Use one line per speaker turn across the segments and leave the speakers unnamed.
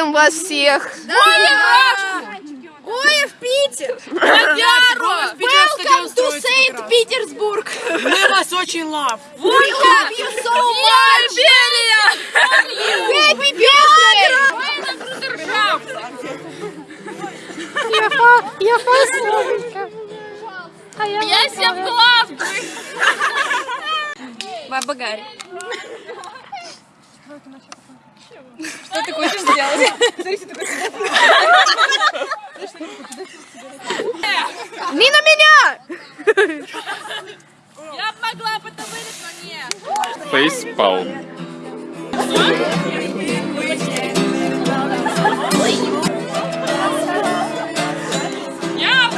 Поздравляем вас всех! Да! Ура!
Ой, в Питер!
Бояру!
Welcome to Saint Petersburg!
Мы вас очень
love! Welcome you so much! Happy birthday!
Я по... Я по... А я, я себя в главный! Баба Гарри. Что ты хочешь сделать?
Не на меня!
Я могла бы это вылить, но нет.
Фейспалм.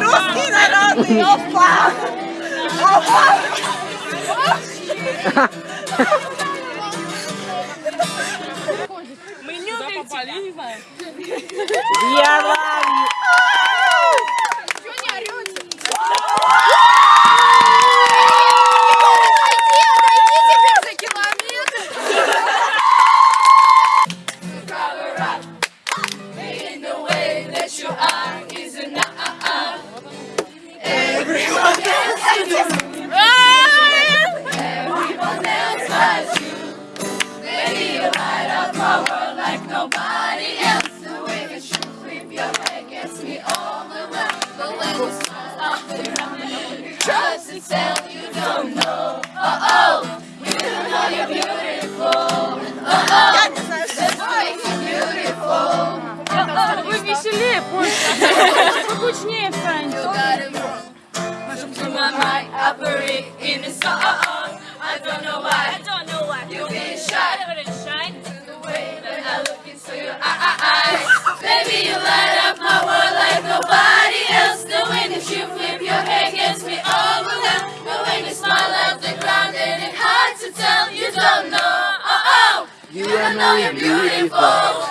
Русский народный опа!
We are Вы веселее позже. Покучнее станете.
My mind operate in a song. Know you're beautiful.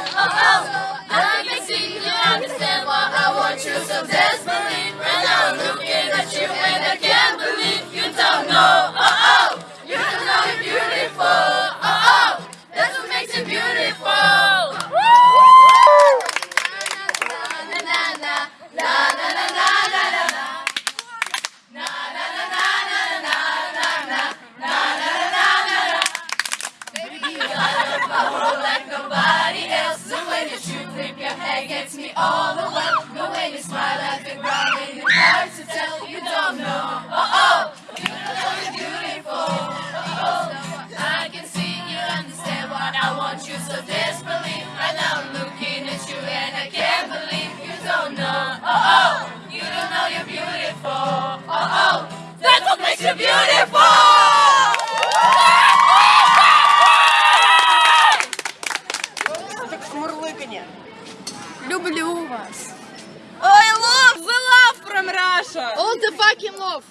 all
the love, the way you smile at the ground, and it's hard to tell you don't know. Oh oh, you know you're beautiful. Oh oh, I can see you understand what I want you so desperately. Right now I'm looking at you and I can't believe you don't know. Oh oh, you don't know you're beautiful. Oh oh, that's what makes you beautiful. Люблю вас. I love the love from Russia. All the fucking love.